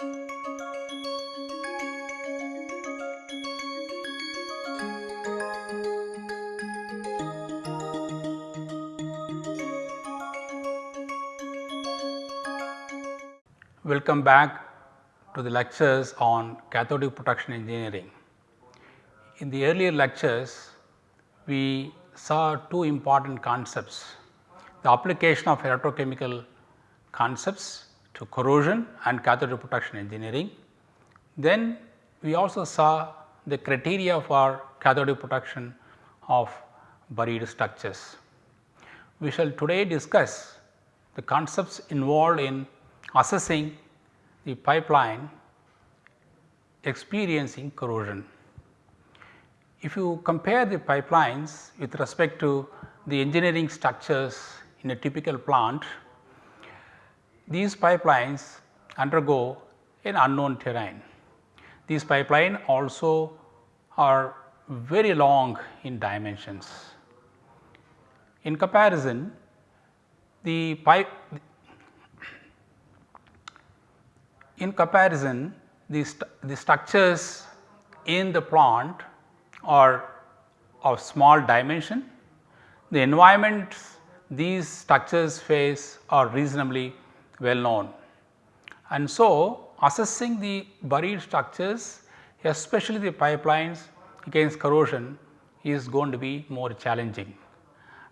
Welcome back to the lectures on cathodic protection engineering. In the earlier lectures, we saw two important concepts, the application of electrochemical concepts to corrosion and cathodic protection engineering. Then we also saw the criteria for cathodic protection of buried structures. We shall today discuss the concepts involved in assessing the pipeline experiencing corrosion. If you compare the pipelines with respect to the engineering structures in a typical plant, these pipelines undergo an unknown terrain. These pipeline also are very long in dimensions. In comparison, the pipe in comparison the, st the structures in the plant are of small dimension. The environments these structures face are reasonably well known. And so, assessing the buried structures especially the pipelines against corrosion is going to be more challenging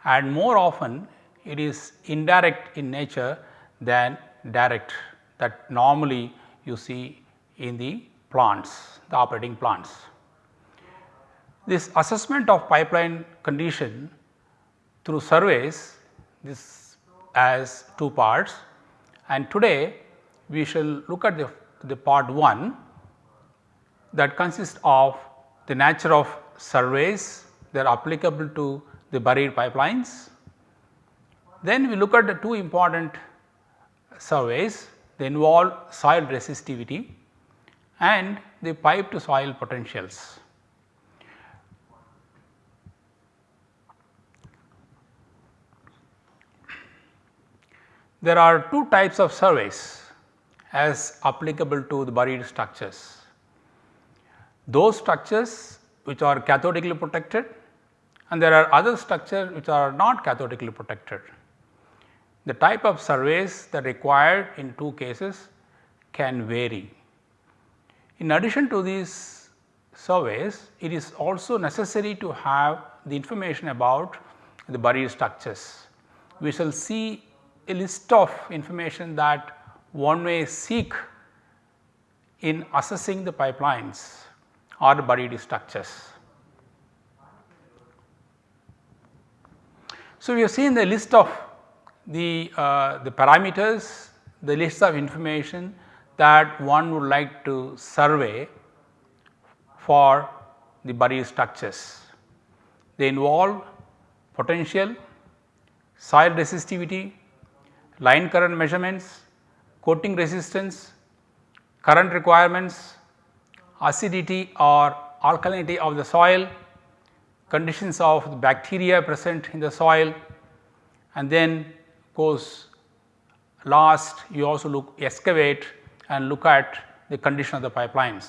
and more often it is indirect in nature than direct that normally you see in the plants the operating plants. This assessment of pipeline condition through surveys this as two parts and today we shall look at the, the part 1 that consists of the nature of surveys that are applicable to the buried pipelines. Then we look at the two important surveys they involve soil resistivity and the pipe to soil potentials. There are two types of surveys as applicable to the buried structures. Those structures which are cathodically protected and there are other structures which are not cathodically protected. The type of surveys that required in two cases can vary. In addition to these surveys, it is also necessary to have the information about the buried structures. We shall see a list of information that one may seek in assessing the pipelines or buried structures. So, we have seen the list of the, uh, the parameters, the list of information that one would like to survey for the buried structures. They involve potential, soil resistivity, line current measurements, coating resistance, current requirements, acidity or alkalinity of the soil, conditions of the bacteria present in the soil and then course last you also look excavate and look at the condition of the pipelines.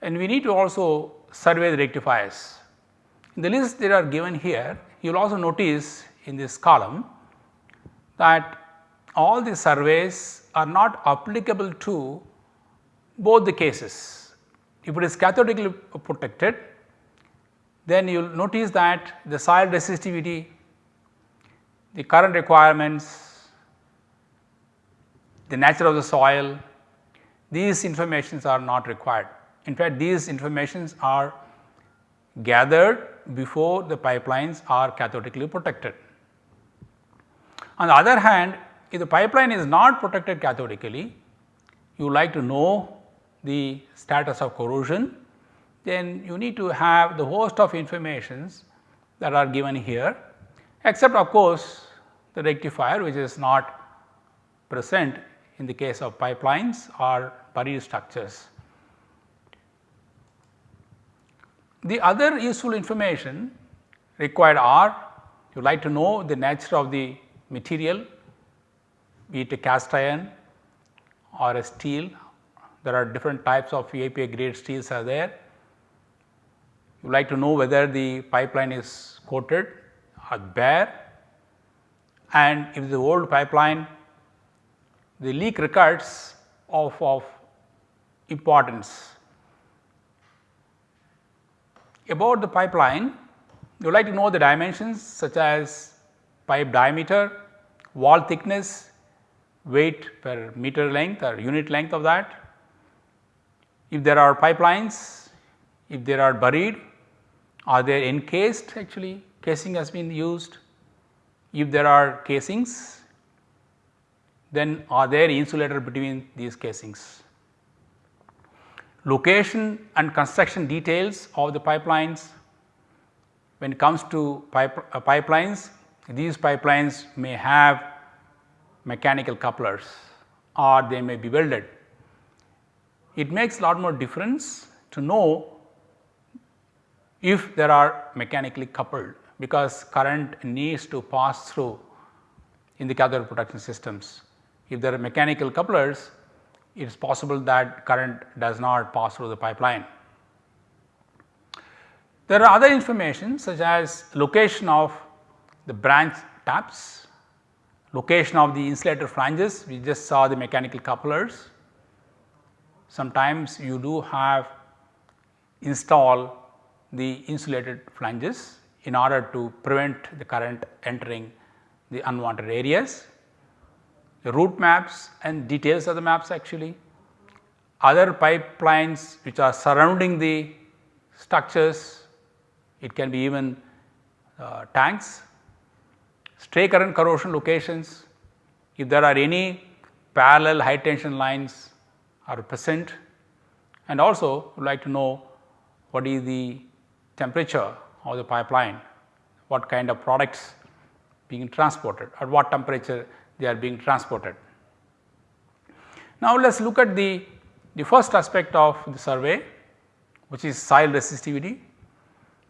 And we need to also survey the rectifiers. In the list that are given here you will also notice in this column that all the surveys are not applicable to both the cases. If it is cathodically protected then you will notice that the soil resistivity, the current requirements, the nature of the soil, these informations are not required. In fact, these informations are gathered before the pipelines are cathodically protected. On the other hand, if the pipeline is not protected cathodically, you like to know the status of corrosion, then you need to have the host of informations that are given here except of course, the rectifier which is not present in the case of pipelines or buried structures. The other useful information required are you like to know the nature of the material be it a cast iron or a steel. There are different types of API grade steels are there. You like to know whether the pipeline is coated or bare and if the old pipeline the leak records of, of importance. About the pipeline you like to know the dimensions such as pipe diameter, wall thickness, weight per meter length or unit length of that. If there are pipelines, if there are buried, are they encased actually casing has been used. If there are casings, then are there insulator between these casings. Location and construction details of the pipelines. When it comes to pipe, uh, pipelines, these pipelines may have mechanical couplers or they may be welded. It makes a lot more difference to know if there are mechanically coupled because current needs to pass through in the cathode protection systems. If there are mechanical couplers, it is possible that current does not pass through the pipeline. There are other information such as location of the branch taps, location of the insulator flanges, we just saw the mechanical couplers. Sometimes you do have install the insulated flanges in order to prevent the current entering the unwanted areas. The route maps and details of the maps actually, other pipelines which are surrounding the structures, it can be even uh, tanks stray current corrosion locations, if there are any parallel high tension lines are present and also would like to know what is the temperature of the pipeline, what kind of products being transported, at what temperature they are being transported. Now, let us look at the, the first aspect of the survey which is soil resistivity.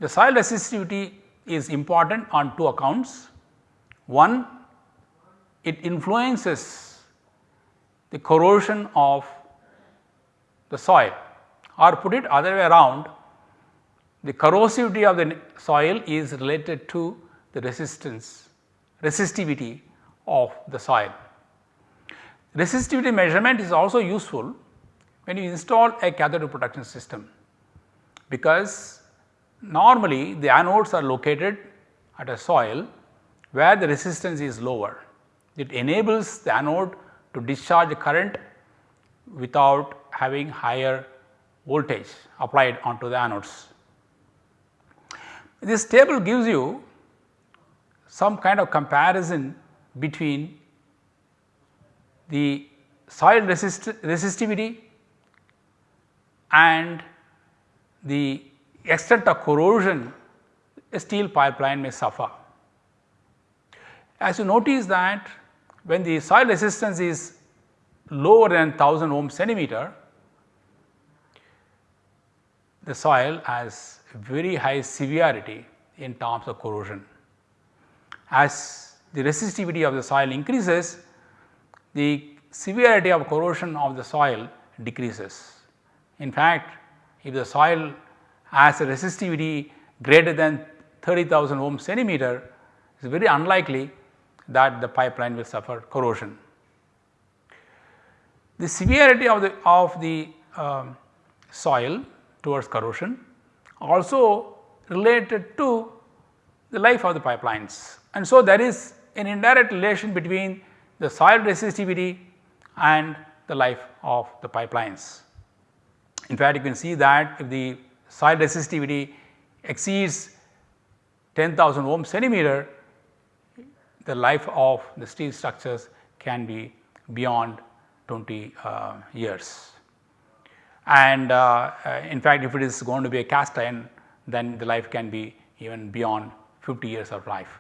The soil resistivity is important on two accounts. One, it influences the corrosion of the soil or put it other way around the corrosivity of the soil is related to the resistance resistivity of the soil. Resistivity measurement is also useful when you install a cathode protection system because normally the anodes are located at a soil where the resistance is lower. It enables the anode to discharge current without having higher voltage applied onto the anodes. This table gives you some kind of comparison between the soil resist resistivity and the extent of corrosion a steel pipeline may suffer. As you notice that when the soil resistance is lower than 1000 ohm centimeter, the soil has very high severity in terms of corrosion. As the resistivity of the soil increases, the severity of corrosion of the soil decreases. In fact, if the soil has a resistivity greater than 30,000 ohm centimeter, it is very unlikely that the pipeline will suffer corrosion. The severity of the of the um, soil towards corrosion also related to the life of the pipelines and so there is an indirect relation between the soil resistivity and the life of the pipelines. In fact, you can see that if the soil resistivity exceeds 10,000 ohm centimeter the life of the steel structures can be beyond 20 uh, years. And uh, uh, in fact, if it is going to be a cast iron then the life can be even beyond 50 years of life.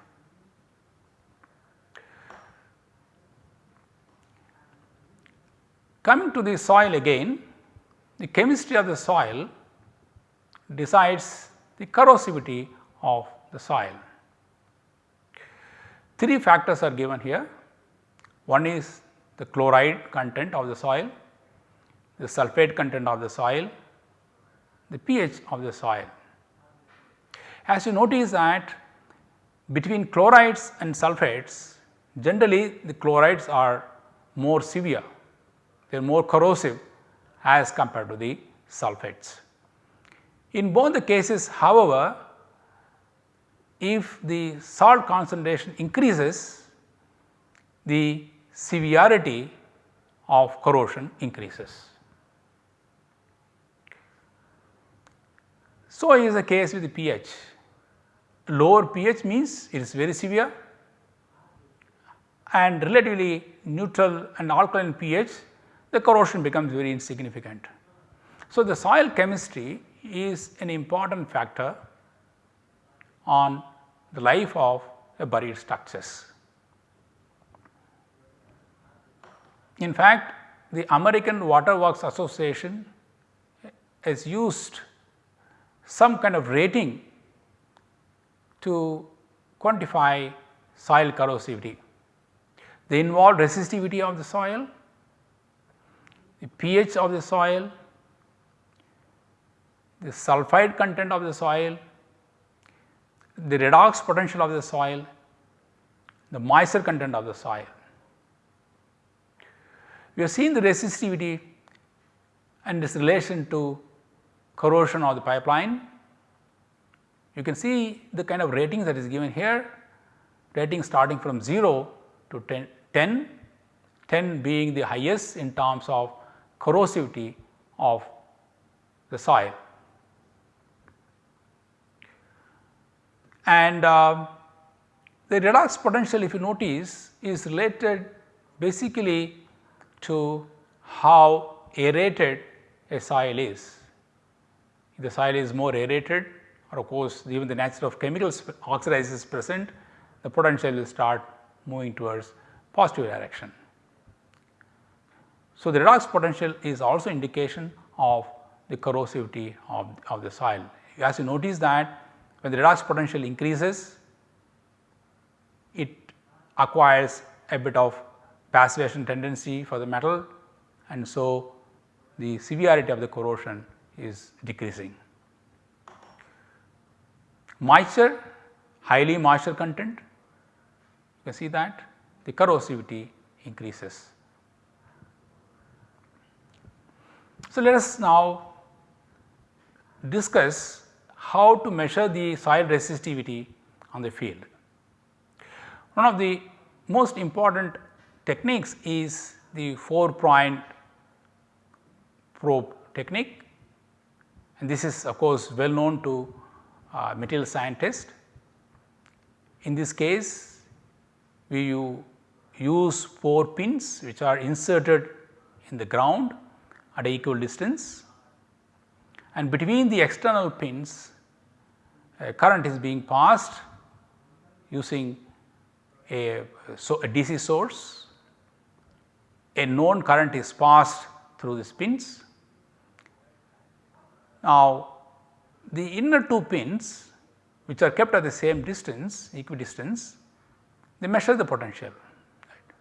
Coming to the soil again, the chemistry of the soil decides the corrosivity of the soil. Three factors are given here. One is the chloride content of the soil, the sulphate content of the soil, the pH of the soil. As you notice that between chlorides and sulphates generally the chlorides are more severe, they are more corrosive as compared to the sulphates. In both the cases however, if the salt concentration increases, the severity of corrosion increases. So, is the case with the pH. Lower pH means it is very severe and relatively neutral and alkaline pH the corrosion becomes very insignificant. So, the soil chemistry is an important factor on the life of a buried structures. In fact, the American Water Works Association has used some kind of rating to quantify soil corrosivity. They involve resistivity of the soil, the pH of the soil, the sulphide content of the soil, the redox potential of the soil, the moisture content of the soil. We have seen the resistivity and its relation to corrosion of the pipeline. You can see the kind of rating that is given here, rating starting from 0 to 10, 10, 10 being the highest in terms of corrosivity of the soil. And uh, the redox potential if you notice is related basically to how aerated a soil is. If the soil is more aerated or of course, even the nature of chemicals oxidizes present, the potential will start moving towards positive direction. So, the redox potential is also indication of the corrosivity of, of the soil. As you notice that when the redox potential increases, it acquires a bit of passivation tendency for the metal and so the severity of the corrosion is decreasing. Moisture, highly moisture content, you can see that the corrosivity increases. So, let us now discuss how to measure the soil resistivity on the field. One of the most important techniques is the 4 point probe technique and this is of course well known to uh, material scientists. In this case we use 4 pins which are inserted in the ground at equal distance and between the external pins a current is being passed using a, so a DC source, a known current is passed through the pins. Now, the inner two pins which are kept at the same distance equidistance they measure the potential right.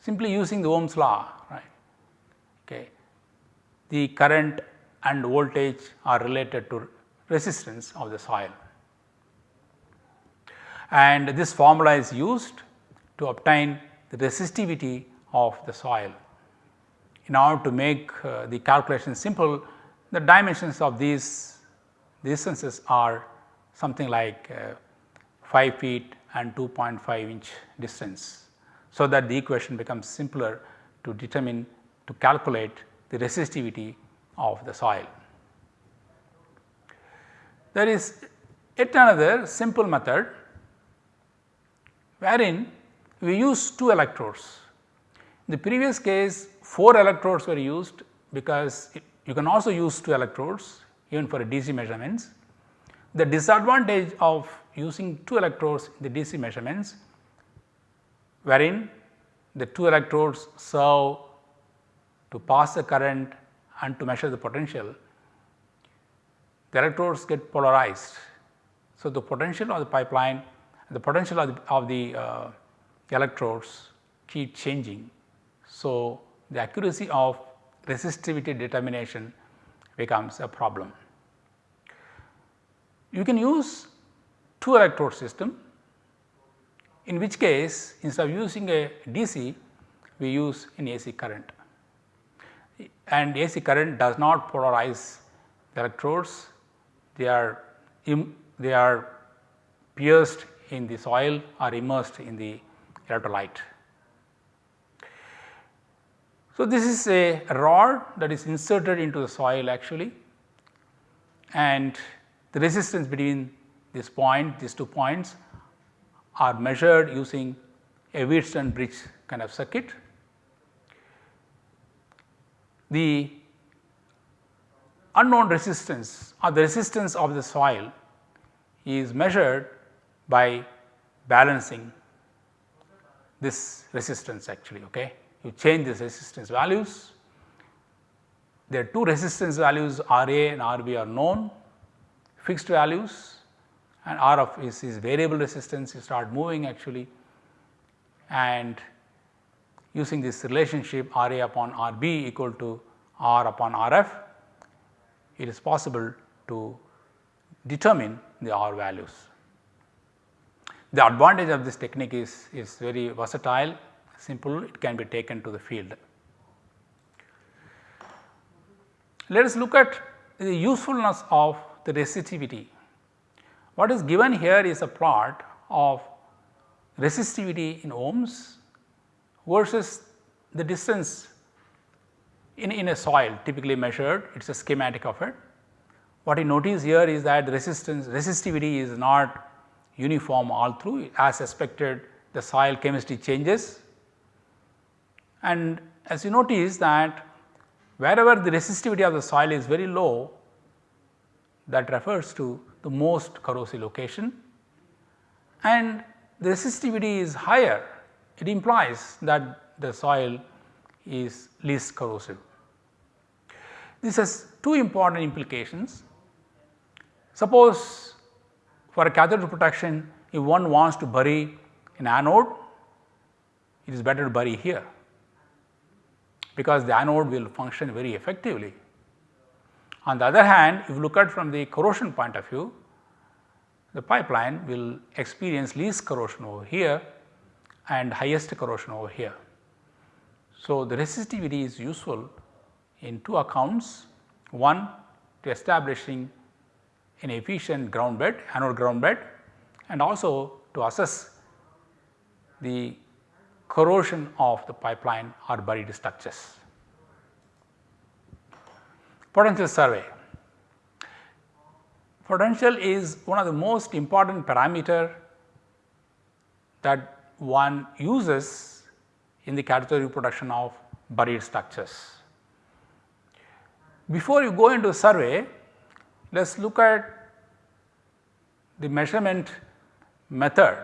simply using the Ohm's law right. Okay. The current and voltage are related to resistance of the soil. And this formula is used to obtain the resistivity of the soil. In order to make uh, the calculation simple, the dimensions of these distances are something like uh, 5 feet and 2.5 inch distance. So, that the equation becomes simpler to determine to calculate the resistivity of the soil. There is yet another simple method wherein we use 2 electrodes. In the previous case 4 electrodes were used because you can also use 2 electrodes even for DC measurements. The disadvantage of using 2 electrodes in the DC measurements wherein the 2 electrodes serve to pass the current and to measure the potential the electrodes get polarized. So, the potential of the pipeline the potential of the, of the uh, electrodes keep changing. So, the accuracy of resistivity determination becomes a problem. You can use two electrode system in which case instead of using a DC we use an AC current and AC current does not polarize the electrodes they are they are pierced in the soil or immersed in the electrolyte. So, this is a rod that is inserted into the soil actually and the resistance between this point these two points are measured using a Wheatstone bridge kind of circuit. The unknown resistance or the resistance of the soil is measured by balancing this resistance actually. Okay. You change this resistance values. There are two resistance values RA and RB are known fixed values and RF is, is variable resistance you start moving actually and using this relationship RA upon RB equal to R upon RF it is possible to determine the R values. The advantage of this technique is, is very versatile, simple, it can be taken to the field. Let us look at the usefulness of the resistivity. What is given here is a plot of resistivity in ohms versus the distance in, in a soil typically measured, it is a schematic of it. What you notice here is that resistance resistivity is not uniform all through as expected the soil chemistry changes and as you notice that wherever the resistivity of the soil is very low that refers to the most corrosive location and the resistivity is higher it implies that the soil is least corrosive. This has two important implications. Suppose for a cathode protection if one wants to bury an anode it is better to bury here because the anode will function very effectively. On the other hand if you look at from the corrosion point of view the pipeline will experience least corrosion over here and highest corrosion over here. So, the resistivity is useful in two accounts one to establishing an efficient ground bed anode ground bed and also to assess the corrosion of the pipeline or buried structures. Potential survey. Potential is one of the most important parameter that one uses in the cathodic protection of buried structures. Before you go into survey, let us look at the measurement method.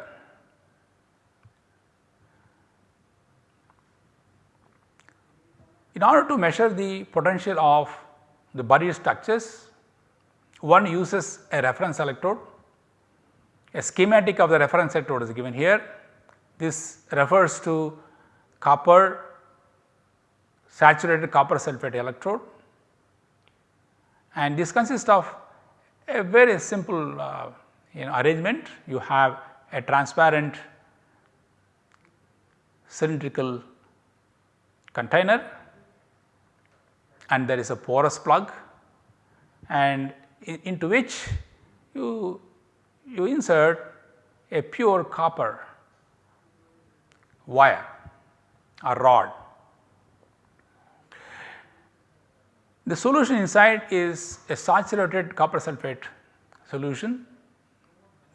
In order to measure the potential of the buried structures, one uses a reference electrode. A schematic of the reference electrode is given here. This refers to copper saturated copper sulphate electrode and this consists of a very simple uh, you know arrangement. You have a transparent cylindrical container and there is a porous plug and in, into which you, you insert a pure copper wire or rod The solution inside is a saturated copper sulphate solution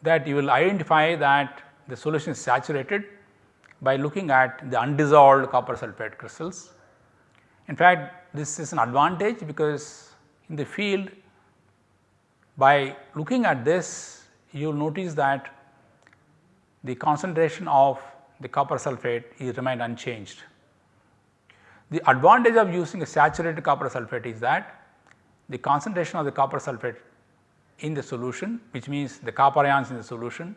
that you will identify that the solution is saturated by looking at the undissolved copper sulphate crystals. In fact, this is an advantage because in the field by looking at this you will notice that the concentration of the copper sulphate is remained unchanged. The advantage of using a saturated copper sulphate is that the concentration of the copper sulphate in the solution which means the copper ions in the solution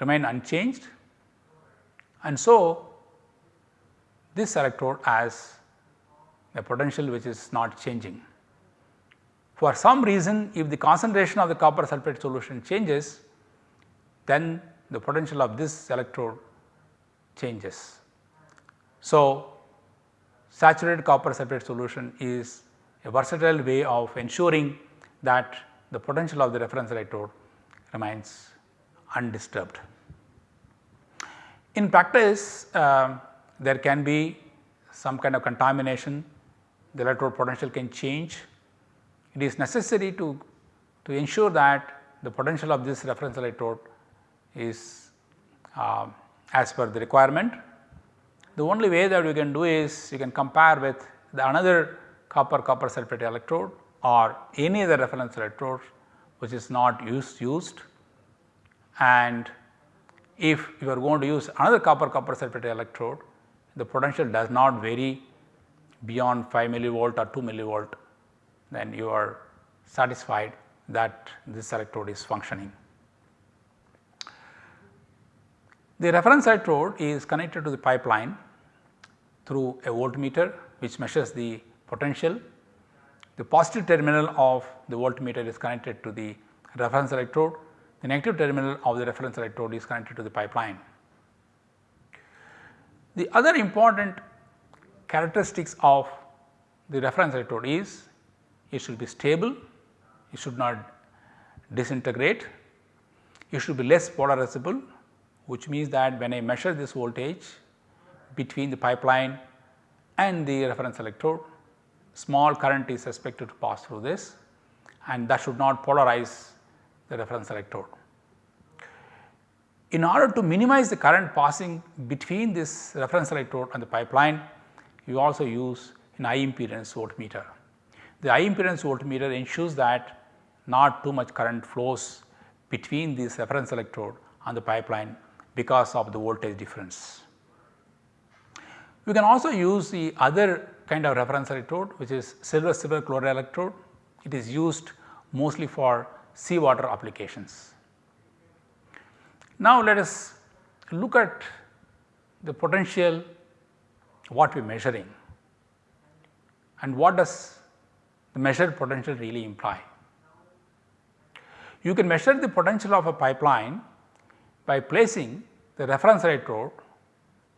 remain unchanged and so this electrode has a potential which is not changing. For some reason if the concentration of the copper sulphate solution changes then the potential of this electrode changes. So, saturated copper sulphate solution is a versatile way of ensuring that the potential of the reference electrode remains undisturbed. In practice uh, there can be some kind of contamination, the electrode potential can change. It is necessary to, to ensure that the potential of this reference electrode is uh, as per the requirement. The only way that we can do is you can compare with the another copper copper sulphate electrode or any other reference electrode which is not used used and if you are going to use another copper copper sulphate electrode the potential does not vary beyond 5 millivolt or 2 millivolt then you are satisfied that this electrode is functioning. The reference electrode is connected to the pipeline through a voltmeter which measures the potential. The positive terminal of the voltmeter is connected to the reference electrode, the negative terminal of the reference electrode is connected to the pipeline. The other important characteristics of the reference electrode is it should be stable, it should not disintegrate, it should be less polarizable which means that when I measure this voltage between the pipeline and the reference electrode, small current is expected to pass through this and that should not polarize the reference electrode. In order to minimize the current passing between this reference electrode and the pipeline, you also use an high impedance voltmeter. The high impedance voltmeter ensures that not too much current flows between this reference electrode and the pipeline because of the voltage difference. We can also use the other kind of reference electrode which is silver silver chloride electrode. It is used mostly for seawater applications. Now, let us look at the potential what we are measuring and what does the measured potential really imply. You can measure the potential of a pipeline by placing the reference electrode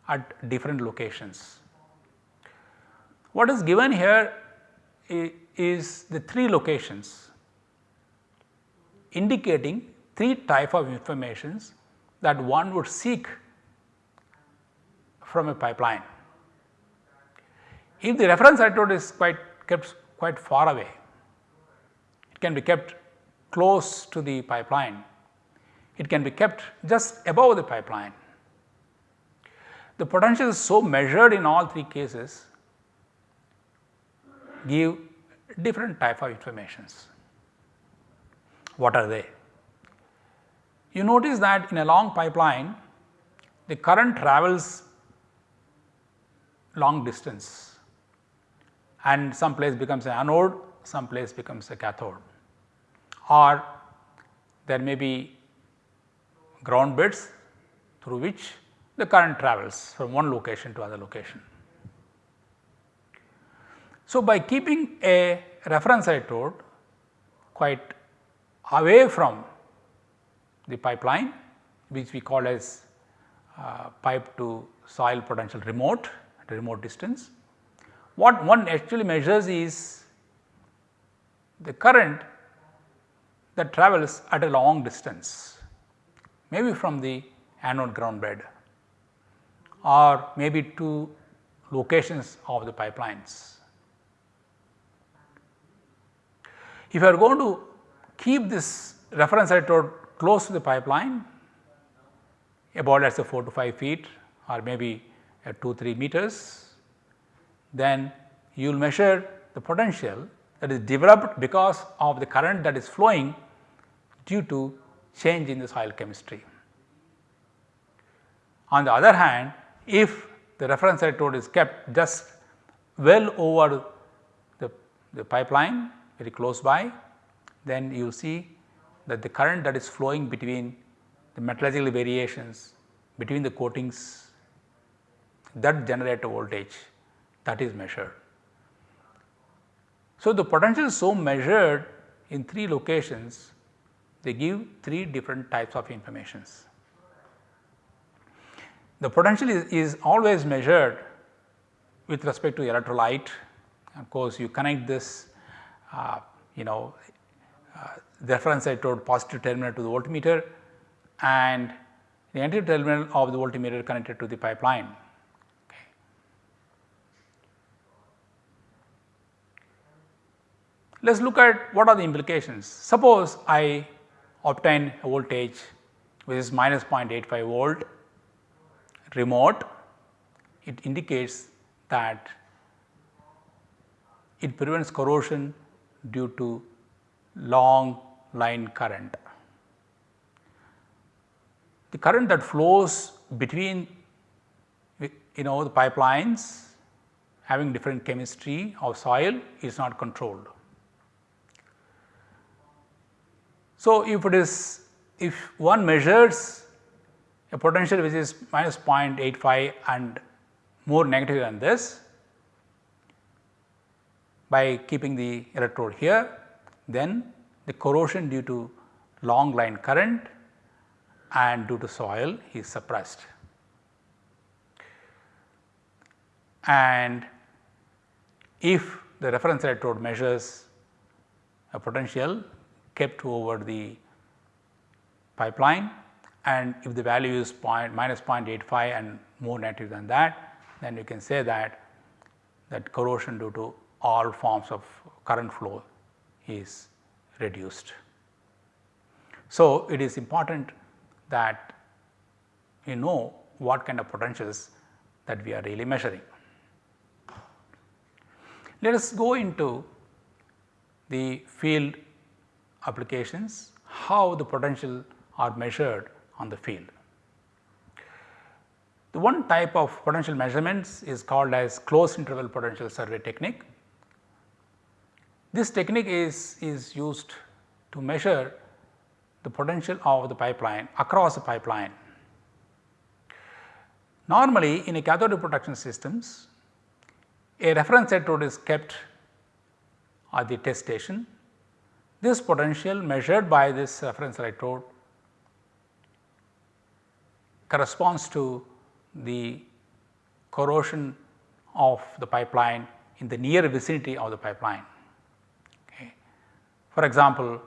at different locations. What is given here is the three locations indicating three type of informations that one would seek from a pipeline. If the reference electrode is quite kept quite far away, it can be kept close to the pipeline it can be kept just above the pipeline. The potential is so measured in all three cases give different type of informations. What are they? You notice that in a long pipeline the current travels long distance and some place becomes an anode, some place becomes a cathode or there may be ground beds through which the current travels from one location to other location. So, by keeping a reference electrode quite away from the pipeline which we call as uh, pipe to soil potential remote at a remote distance. What one actually measures is the current that travels at a long distance maybe from the anode ground bed or maybe two locations of the pipelines. If you are going to keep this reference electrode close to the pipeline about let us say 4 to 5 feet or maybe at 2 3 meters, then you will measure the potential that is developed because of the current that is flowing due to change in the soil chemistry. On the other hand, if the reference electrode is kept just well over the, the pipeline very close by, then you see that the current that is flowing between the metallurgical variations between the coatings that generate a voltage that is measured. So, the potential is so measured in 3 locations they give 3 different types of informations. The potential is, is always measured with respect to electrolyte of course, you connect this uh, you know uh, the reference electrode positive terminal to the voltmeter and the negative terminal of the voltmeter connected to the pipeline. Okay. Let us look at what are the implications. Suppose I obtain a voltage which is minus 0.85 volt remote, it indicates that it prevents corrosion due to long line current. The current that flows between you know the pipelines having different chemistry of soil is not controlled. So, if it is if one measures a potential which is minus 0.85 and more negative than this by keeping the electrode here then the corrosion due to long line current and due to soil is suppressed. And if the reference electrode measures a potential kept over the pipeline and if the value is point minus 0.85 and more negative than that then you can say that that corrosion due to all forms of current flow is reduced. So, it is important that we know what kind of potentials that we are really measuring. Let us go into the field applications, how the potential are measured on the field. The one type of potential measurements is called as closed interval potential survey technique. This technique is, is used to measure the potential of the pipeline across the pipeline. Normally in a cathode protection systems, a reference electrode is kept at the test station. This potential measured by this reference electrode corresponds to the corrosion of the pipeline in the near vicinity of the pipeline. For example,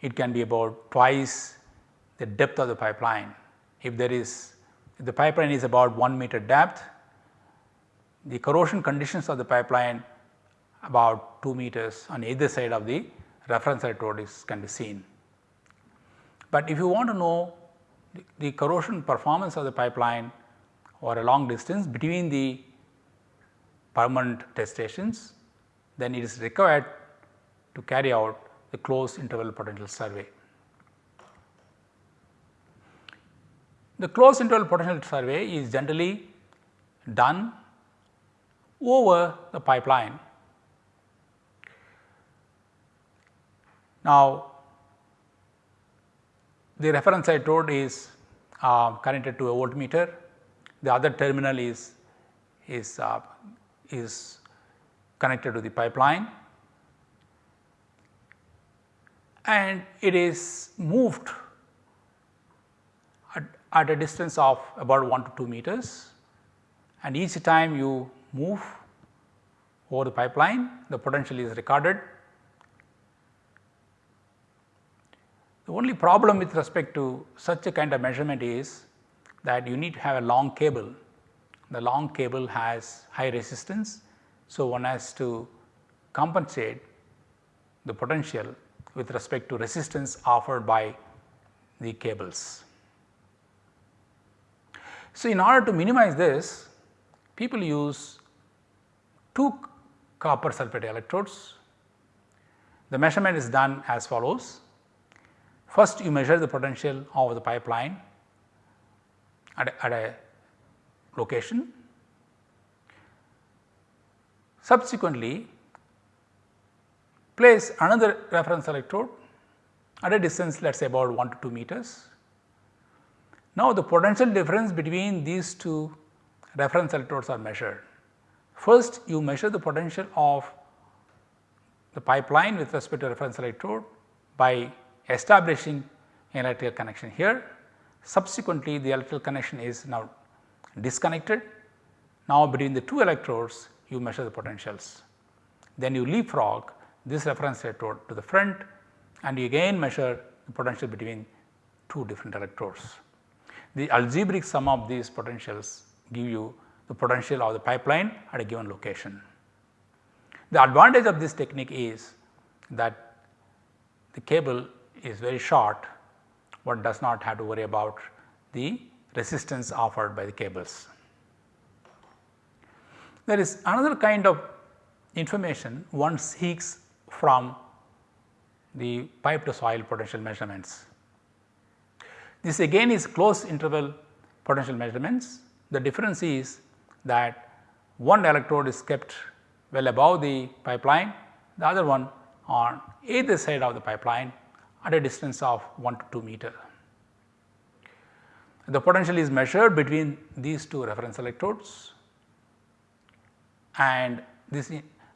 it can be about twice the depth of the pipeline. If there is if the pipeline is about 1 meter depth, the corrosion conditions of the pipeline about 2 meters on either side of the reference electrode is can be seen. But if you want to know the, corrosion performance of the pipeline or a long distance between the permanent test stations, then it is required to carry out the closed interval potential survey. The closed interval potential survey is generally done over the pipeline. Now, the reference I told is uh, connected to a voltmeter, the other terminal is, is, uh, is connected to the pipeline. And it is moved at, at, a distance of about 1 to 2 meters. And each time you move over the pipeline the potential is recorded. The only problem with respect to such a kind of measurement is that you need to have a long cable. The long cable has high resistance. So, one has to compensate the potential with respect to resistance offered by the cables. So, in order to minimize this people use two copper sulphate electrodes. The measurement is done as follows. First you measure the potential of the pipeline at a, at a location. Subsequently place another reference electrode at a distance let us say about 1 to 2 meters. Now, the potential difference between these two reference electrodes are measured. First you measure the potential of the pipeline with respect to reference electrode by establishing an electrical connection here. Subsequently, the electrical connection is now disconnected. Now, between the two electrodes you measure the potentials. Then you leapfrog this reference electrode to the front and you again measure the potential between two different electrodes. The algebraic sum of these potentials give you the potential of the pipeline at a given location. The advantage of this technique is that the cable is very short one does not have to worry about the resistance offered by the cables. There is another kind of information one seeks from the pipe to soil potential measurements. This again is closed interval potential measurements. The difference is that one electrode is kept well above the pipeline, the other one on either side of the pipeline at a distance of 1 to 2 meter. The potential is measured between these two reference electrodes and this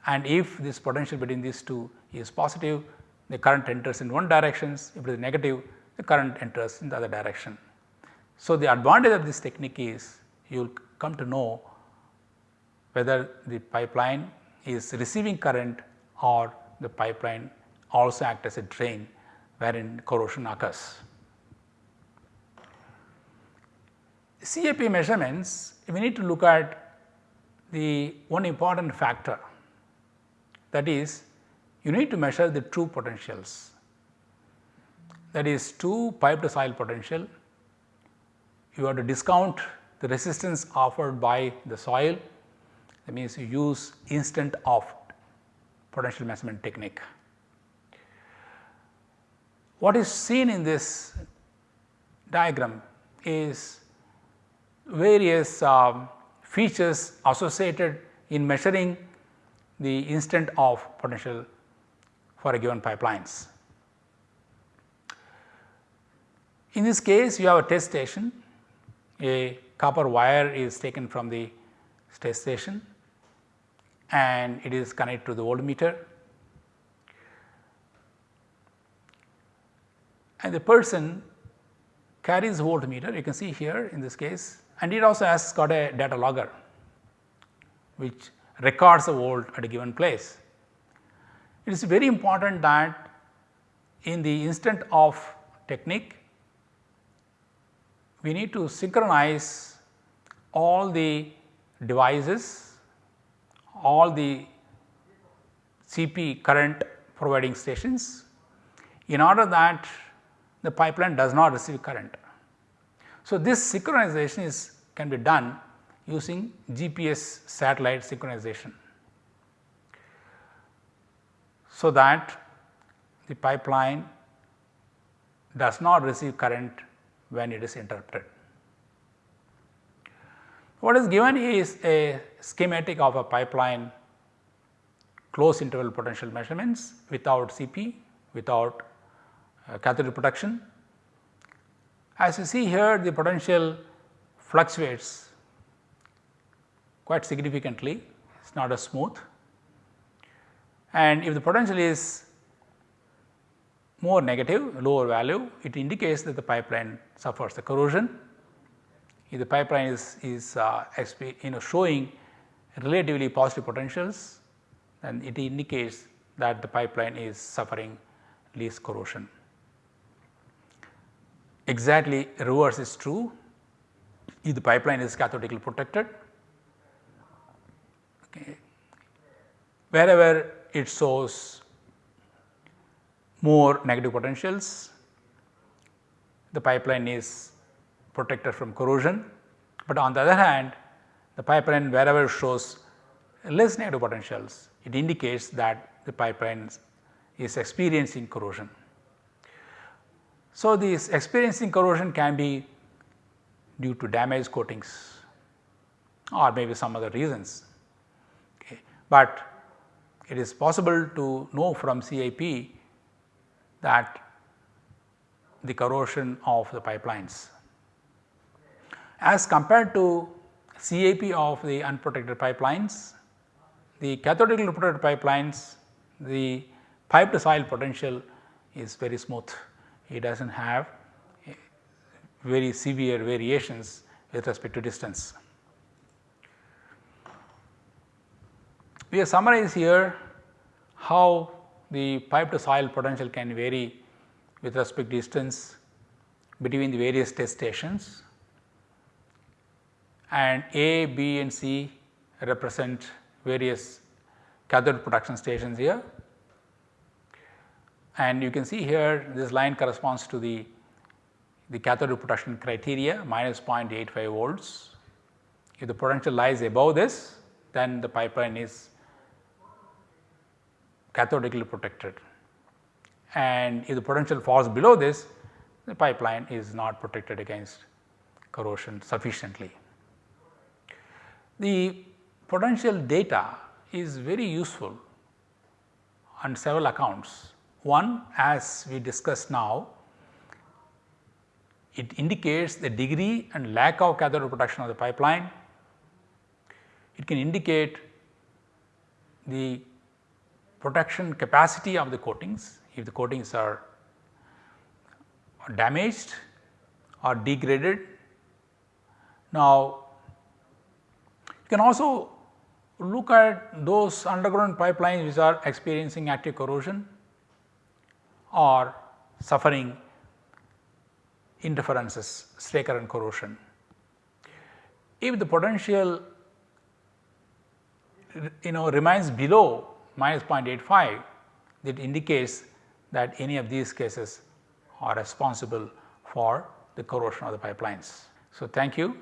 and if this potential between these two is positive the current enters in one direction if it is negative the current enters in the other direction. So, the advantage of this technique is you will come to know whether the pipeline is receiving current or the pipeline also act as a drain wherein corrosion occurs. CAP measurements we need to look at the one important factor that is you need to measure the true potentials that is true pipe to soil potential you have to discount the resistance offered by the soil that means you use instant off potential measurement technique. What is seen in this diagram is various um, features associated in measuring the instant off potential for a given pipelines. In this case you have a test station, a copper wire is taken from the test station and it is connected to the voltmeter and the person carries voltmeter you can see here in this case and it also has got a data logger which records the volt at a given place. It is very important that in the instant off technique we need to synchronize all the devices, all the CP current providing stations in order that the pipeline does not receive current. So, this synchronization is can be done using GPS satellite synchronization. So, that the pipeline does not receive current when it is interrupted. What is given is a schematic of a pipeline close interval potential measurements without CP, without uh, cathode protection. As you see here the potential fluctuates quite significantly, it is not as smooth. And if the potential is more negative, lower value, it indicates that the pipeline suffers the corrosion. If the pipeline is, is uh, you know showing relatively positive potentials, then it indicates that the pipeline is suffering least corrosion. Exactly reverse is true if the pipeline is cathodically protected. Okay. Wherever it shows more negative potentials, the pipeline is protected from corrosion. But on the other hand, the pipeline wherever shows less negative potentials, it indicates that the pipeline is experiencing corrosion. So, this experiencing corrosion can be due to damaged coatings or maybe some other reasons. Okay. But it is possible to know from CAP that the corrosion of the pipelines. As compared to CAP of the unprotected pipelines. The cathodically protected pipelines, the pipe to soil potential is very smooth. It does not have eh, very severe variations with respect to distance. We have summarized here how the pipe to soil potential can vary with respect to distance between the various test stations and A, B and C represent various cathode protection stations here. And you can see here this line corresponds to the, the cathode protection criteria minus 0.85 volts. If the potential lies above this then the pipeline is cathodically protected and if the potential falls below this the pipeline is not protected against corrosion sufficiently. The potential data is very useful on several accounts. One as we discussed now, it indicates the degree and lack of cathode protection of the pipeline. It can indicate the protection capacity of the coatings if the coatings are damaged or degraded. Now, you can also look at those underground pipelines which are experiencing active corrosion or suffering interferences, stray current corrosion. If the potential you know remains below minus 0.85 that indicates that any of these cases are responsible for the corrosion of the pipelines. So, thank you.